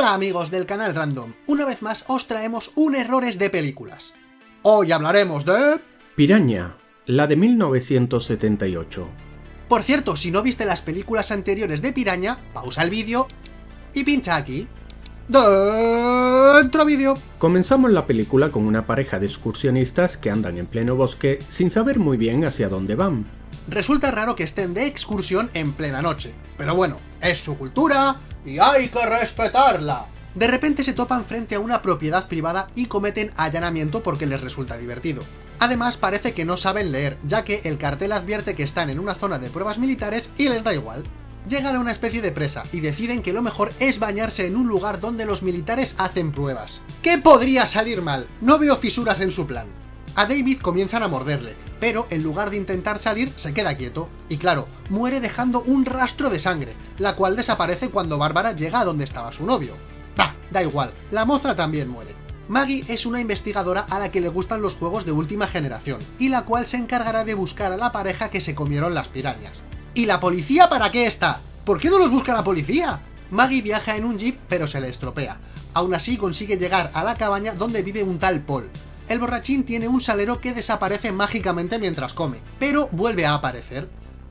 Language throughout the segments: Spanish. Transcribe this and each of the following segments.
Hola amigos del canal Random, una vez más os traemos un errores de películas. Hoy hablaremos de... Piraña, la de 1978. Por cierto, si no viste las películas anteriores de Piraña, pausa el vídeo y pincha aquí. Dentro vídeo. Comenzamos la película con una pareja de excursionistas que andan en pleno bosque sin saber muy bien hacia dónde van. Resulta raro que estén de excursión en plena noche, pero bueno, es su cultura y hay que respetarla. De repente se topan frente a una propiedad privada y cometen allanamiento porque les resulta divertido. Además parece que no saben leer, ya que el cartel advierte que están en una zona de pruebas militares y les da igual. Llegan a una especie de presa y deciden que lo mejor es bañarse en un lugar donde los militares hacen pruebas. ¿Qué podría salir mal? No veo fisuras en su plan. A David comienzan a morderle, pero en lugar de intentar salir, se queda quieto. Y claro, muere dejando un rastro de sangre, la cual desaparece cuando Bárbara llega a donde estaba su novio. Bah, da igual, la moza también muere. Maggie es una investigadora a la que le gustan los juegos de última generación, y la cual se encargará de buscar a la pareja que se comieron las pirañas. ¿Y la policía para qué está? ¿Por qué no los busca la policía? Maggie viaja en un jeep pero se le estropea. Aún así consigue llegar a la cabaña donde vive un tal Paul, el borrachín tiene un salero que desaparece mágicamente mientras come, pero vuelve a aparecer.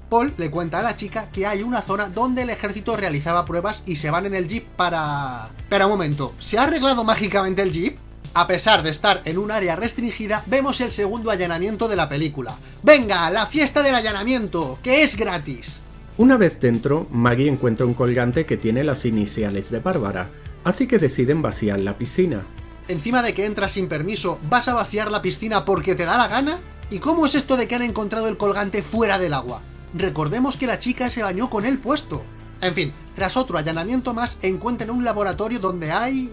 Paul le cuenta a la chica que hay una zona donde el ejército realizaba pruebas y se van en el jeep para... Pero un momento, ¿se ha arreglado mágicamente el jeep? A pesar de estar en un área restringida, vemos el segundo allanamiento de la película. ¡Venga, la fiesta del allanamiento, que es gratis! Una vez dentro, Maggie encuentra un colgante que tiene las iniciales de Bárbara, así que deciden vaciar la piscina encima de que entras sin permiso, vas a vaciar la piscina porque te da la gana? ¿Y cómo es esto de que han encontrado el colgante fuera del agua? Recordemos que la chica se bañó con él puesto. En fin, tras otro allanamiento más, encuentran un laboratorio donde hay...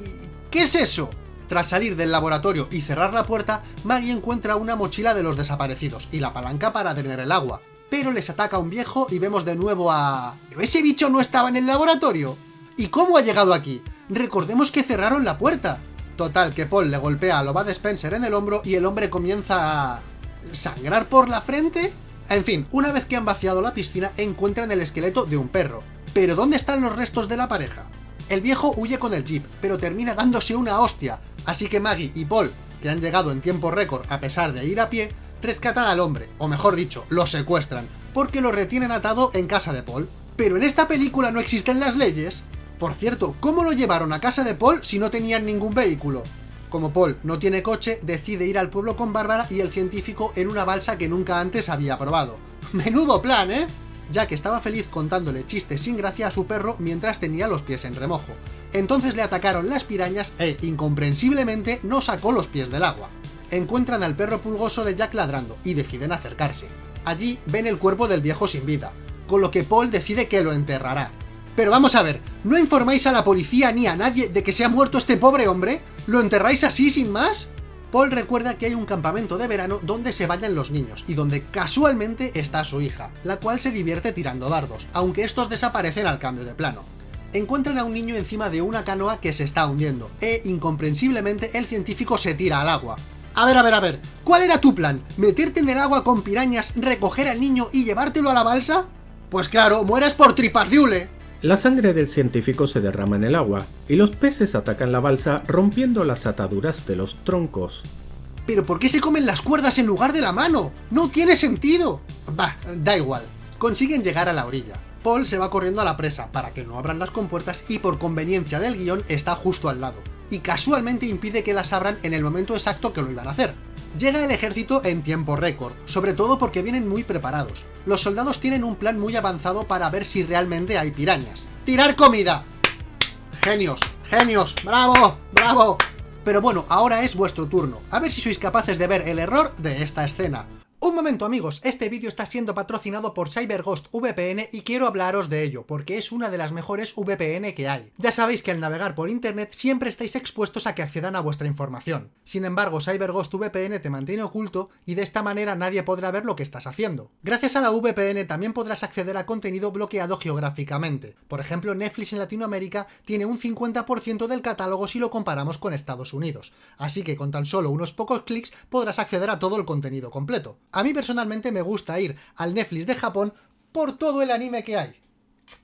¿Qué es eso? Tras salir del laboratorio y cerrar la puerta, Maggie encuentra una mochila de los desaparecidos y la palanca para tener el agua. Pero les ataca un viejo y vemos de nuevo a... ¿Pero ese bicho no estaba en el laboratorio? ¿Y cómo ha llegado aquí? Recordemos que cerraron la puerta. Total, que Paul le golpea a Loba Spencer en el hombro y el hombre comienza a... ¿Sangrar por la frente? En fin, una vez que han vaciado la piscina, encuentran el esqueleto de un perro. ¿Pero dónde están los restos de la pareja? El viejo huye con el jeep, pero termina dándose una hostia, así que Maggie y Paul, que han llegado en tiempo récord a pesar de ir a pie, rescatan al hombre, o mejor dicho, lo secuestran, porque lo retienen atado en casa de Paul. Pero en esta película no existen las leyes, por cierto, ¿cómo lo llevaron a casa de Paul si no tenían ningún vehículo? Como Paul no tiene coche, decide ir al pueblo con Bárbara y el científico en una balsa que nunca antes había probado. ¡Menudo plan, eh! Ya que estaba feliz contándole chistes sin gracia a su perro mientras tenía los pies en remojo. Entonces le atacaron las pirañas e, incomprensiblemente, no sacó los pies del agua. Encuentran al perro pulgoso de Jack ladrando y deciden acercarse. Allí ven el cuerpo del viejo sin vida, con lo que Paul decide que lo enterrará, pero vamos a ver, ¿no informáis a la policía ni a nadie de que se ha muerto este pobre hombre? ¿Lo enterráis así sin más? Paul recuerda que hay un campamento de verano donde se vayan los niños y donde casualmente está su hija, la cual se divierte tirando dardos, aunque estos desaparecen al cambio de plano. Encuentran a un niño encima de una canoa que se está hundiendo, e incomprensiblemente el científico se tira al agua. A ver, a ver, a ver, ¿cuál era tu plan? ¿Meterte en el agua con pirañas, recoger al niño y llevártelo a la balsa? Pues claro, mueres por tripas la sangre del científico se derrama en el agua, y los peces atacan la balsa rompiendo las ataduras de los troncos. ¿Pero por qué se comen las cuerdas en lugar de la mano? ¡No tiene sentido! Bah, da igual. Consiguen llegar a la orilla. Paul se va corriendo a la presa para que no abran las compuertas y por conveniencia del guion está justo al lado. Y casualmente impide que las abran en el momento exacto que lo iban a hacer. Llega el ejército en tiempo récord, sobre todo porque vienen muy preparados. Los soldados tienen un plan muy avanzado para ver si realmente hay pirañas. ¡Tirar comida! ¡Genios! ¡Genios! ¡Bravo! ¡Bravo! Pero bueno, ahora es vuestro turno. A ver si sois capaces de ver el error de esta escena. Un momento amigos, este vídeo está siendo patrocinado por CyberGhost VPN y quiero hablaros de ello, porque es una de las mejores VPN que hay. Ya sabéis que al navegar por internet siempre estáis expuestos a que accedan a vuestra información. Sin embargo, CyberGhost VPN te mantiene oculto y de esta manera nadie podrá ver lo que estás haciendo. Gracias a la VPN también podrás acceder a contenido bloqueado geográficamente. Por ejemplo, Netflix en Latinoamérica tiene un 50% del catálogo si lo comparamos con Estados Unidos. Así que con tan solo unos pocos clics podrás acceder a todo el contenido completo. A mí personalmente me gusta ir al Netflix de Japón por todo el anime que hay.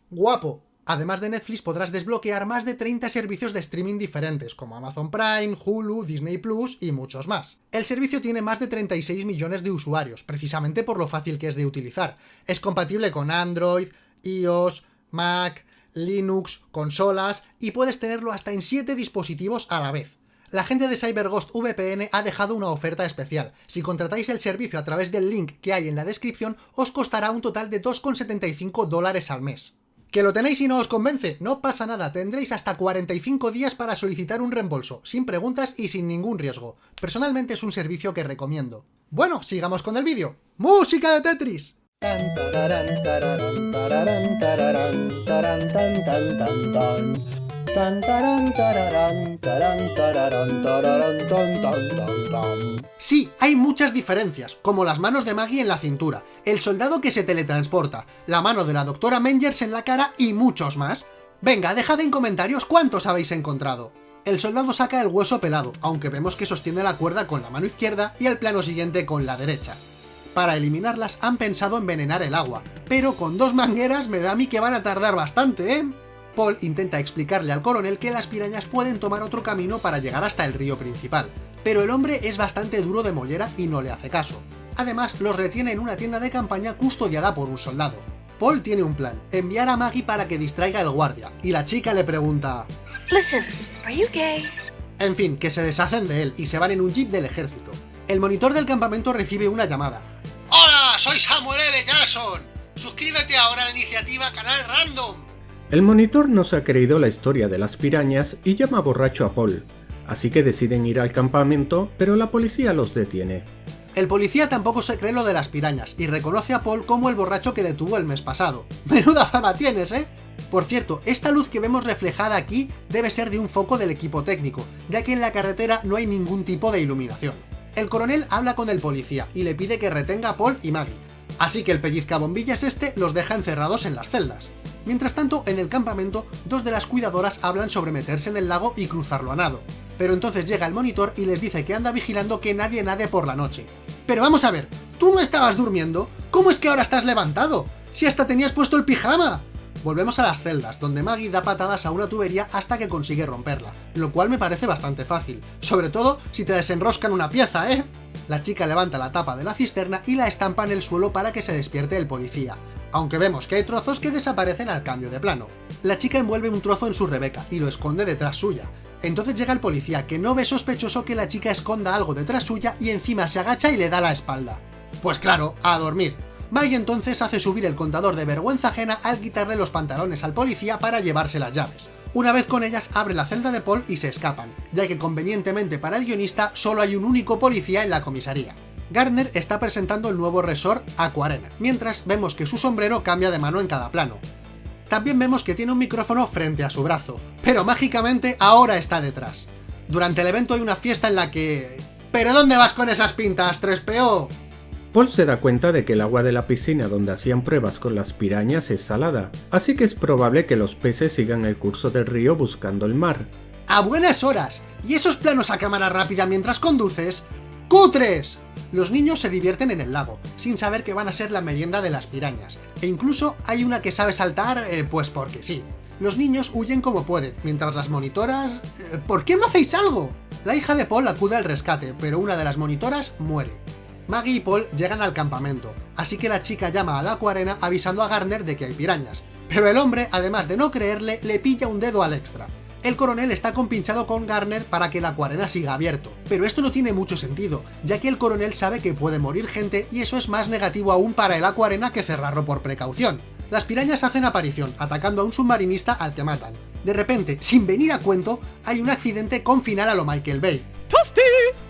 Guapo. Además de Netflix podrás desbloquear más de 30 servicios de streaming diferentes, como Amazon Prime, Hulu, Disney Plus y muchos más. El servicio tiene más de 36 millones de usuarios, precisamente por lo fácil que es de utilizar. Es compatible con Android, iOS, Mac, Linux, consolas y puedes tenerlo hasta en 7 dispositivos a la vez. La gente de CyberGhost VPN ha dejado una oferta especial. Si contratáis el servicio a través del link que hay en la descripción, os costará un total de 2,75 dólares al mes. ¿Que lo tenéis y no os convence? No pasa nada, tendréis hasta 45 días para solicitar un reembolso, sin preguntas y sin ningún riesgo. Personalmente es un servicio que recomiendo. Bueno, sigamos con el vídeo. ¡Música de Tetris! Sí, hay muchas diferencias, como las manos de Maggie en la cintura, el soldado que se teletransporta, la mano de la doctora Mengers en la cara y muchos más. Venga, dejad en comentarios cuántos habéis encontrado. El soldado saca el hueso pelado, aunque vemos que sostiene la cuerda con la mano izquierda y el plano siguiente con la derecha. Para eliminarlas han pensado envenenar el agua, pero con dos mangueras me da a mí que van a tardar bastante, ¿eh? Paul intenta explicarle al coronel que las pirañas pueden tomar otro camino para llegar hasta el río principal, pero el hombre es bastante duro de mollera y no le hace caso. Además, los retiene en una tienda de campaña custodiada por un soldado. Paul tiene un plan, enviar a Maggie para que distraiga al guardia, y la chica le pregunta... Listen, are you gay? En fin, que se deshacen de él y se van en un jeep del ejército. El monitor del campamento recibe una llamada. ¡Hola! Soy Samuel L. Jackson. Suscríbete ahora a la iniciativa Canal Random. El monitor no se ha creído la historia de las pirañas y llama borracho a Paul, así que deciden ir al campamento, pero la policía los detiene. El policía tampoco se cree lo de las pirañas y reconoce a Paul como el borracho que detuvo el mes pasado. Menuda fama tienes, ¿eh? Por cierto, esta luz que vemos reflejada aquí debe ser de un foco del equipo técnico, ya que en la carretera no hay ningún tipo de iluminación. El coronel habla con el policía y le pide que retenga a Paul y Maggie, así que el pellizcabombillas este los deja encerrados en las celdas. Mientras tanto, en el campamento, dos de las cuidadoras hablan sobre meterse en el lago y cruzarlo a nado. Pero entonces llega el monitor y les dice que anda vigilando que nadie nade por la noche. Pero vamos a ver, ¿tú no estabas durmiendo? ¿Cómo es que ahora estás levantado? ¡Si hasta tenías puesto el pijama! Volvemos a las celdas, donde Maggie da patadas a una tubería hasta que consigue romperla, lo cual me parece bastante fácil, sobre todo si te desenroscan una pieza, ¿eh? La chica levanta la tapa de la cisterna y la estampa en el suelo para que se despierte el policía, aunque vemos que hay trozos que desaparecen al cambio de plano. La chica envuelve un trozo en su Rebeca y lo esconde detrás suya. Entonces llega el policía, que no ve sospechoso que la chica esconda algo detrás suya y encima se agacha y le da la espalda. Pues claro, a dormir. Maggie entonces hace subir el contador de vergüenza ajena al quitarle los pantalones al policía para llevarse las llaves. Una vez con ellas abre la celda de Paul y se escapan, ya que convenientemente para el guionista solo hay un único policía en la comisaría. Gardner está presentando el nuevo resort Aquarena, mientras vemos que su sombrero cambia de mano en cada plano. También vemos que tiene un micrófono frente a su brazo, pero mágicamente ahora está detrás. Durante el evento hay una fiesta en la que... ¿Pero dónde vas con esas pintas, 3PO? Paul se da cuenta de que el agua de la piscina donde hacían pruebas con las pirañas es salada, así que es probable que los peces sigan el curso del río buscando el mar. ¡A buenas horas! ¿Y esos planos a cámara rápida mientras conduces? ¡Cutres! Los niños se divierten en el lago, sin saber que van a ser la merienda de las pirañas. E incluso hay una que sabe saltar, eh, pues porque sí. Los niños huyen como pueden, mientras las monitoras... Eh, ¿Por qué no hacéis algo? La hija de Paul acude al rescate, pero una de las monitoras muere. Maggie y Paul llegan al campamento, así que la chica llama a la acuarena avisando a Garner de que hay pirañas. Pero el hombre, además de no creerle, le pilla un dedo al extra. El coronel está compinchado con Garner para que la acuarena siga abierto, pero esto no tiene mucho sentido, ya que el coronel sabe que puede morir gente y eso es más negativo aún para el acuarena que cerrarlo por precaución. Las pirañas hacen aparición, atacando a un submarinista al que matan. De repente, sin venir a cuento, hay un accidente con final a lo Michael Bay.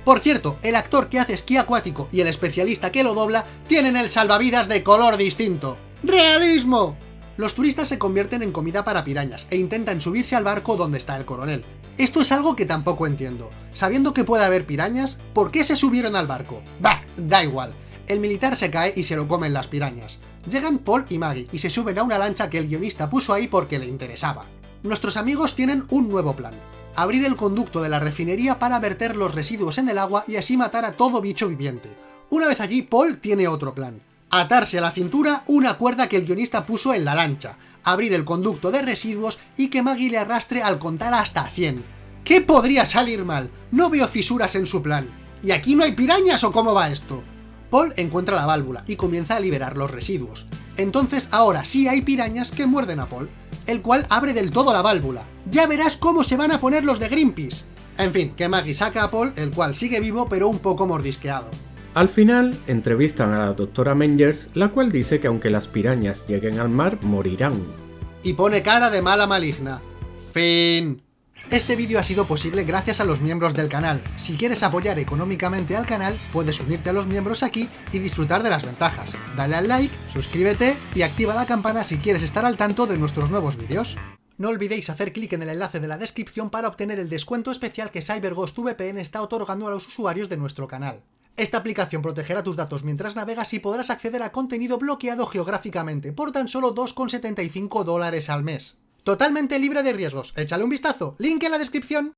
Por cierto, el actor que hace esquí acuático y el especialista que lo dobla tienen el salvavidas de color distinto. ¡Realismo! Los turistas se convierten en comida para pirañas e intentan subirse al barco donde está el coronel. Esto es algo que tampoco entiendo. Sabiendo que puede haber pirañas, ¿por qué se subieron al barco? Bah, da igual. El militar se cae y se lo comen las pirañas. Llegan Paul y Maggie y se suben a una lancha que el guionista puso ahí porque le interesaba. Nuestros amigos tienen un nuevo plan. Abrir el conducto de la refinería para verter los residuos en el agua y así matar a todo bicho viviente. Una vez allí, Paul tiene otro plan atarse a la cintura una cuerda que el guionista puso en la lancha. abrir el conducto de residuos y que Maggie le arrastre al contar hasta 100. ¿Qué podría salir mal? No veo fisuras en su plan. ¿Y aquí no hay pirañas o cómo va esto? Paul encuentra la válvula y comienza a liberar los residuos. Entonces ahora sí hay pirañas que muerden a Paul, el cual abre del todo la válvula. Ya verás cómo se van a poner los de Greenpeace. En fin, que Maggie saca a Paul, el cual sigue vivo pero un poco mordisqueado. Al final, entrevistan a la doctora Mengers, la cual dice que aunque las pirañas lleguen al mar, morirán. Y pone cara de mala maligna. Fin. Este vídeo ha sido posible gracias a los miembros del canal. Si quieres apoyar económicamente al canal, puedes unirte a los miembros aquí y disfrutar de las ventajas. Dale al like, suscríbete y activa la campana si quieres estar al tanto de nuestros nuevos vídeos. No olvidéis hacer clic en el enlace de la descripción para obtener el descuento especial que CyberGhost VPN está otorgando a los usuarios de nuestro canal. Esta aplicación protegerá tus datos mientras navegas y podrás acceder a contenido bloqueado geográficamente por tan solo 2,75 dólares al mes. Totalmente libre de riesgos. Échale un vistazo. Link en la descripción.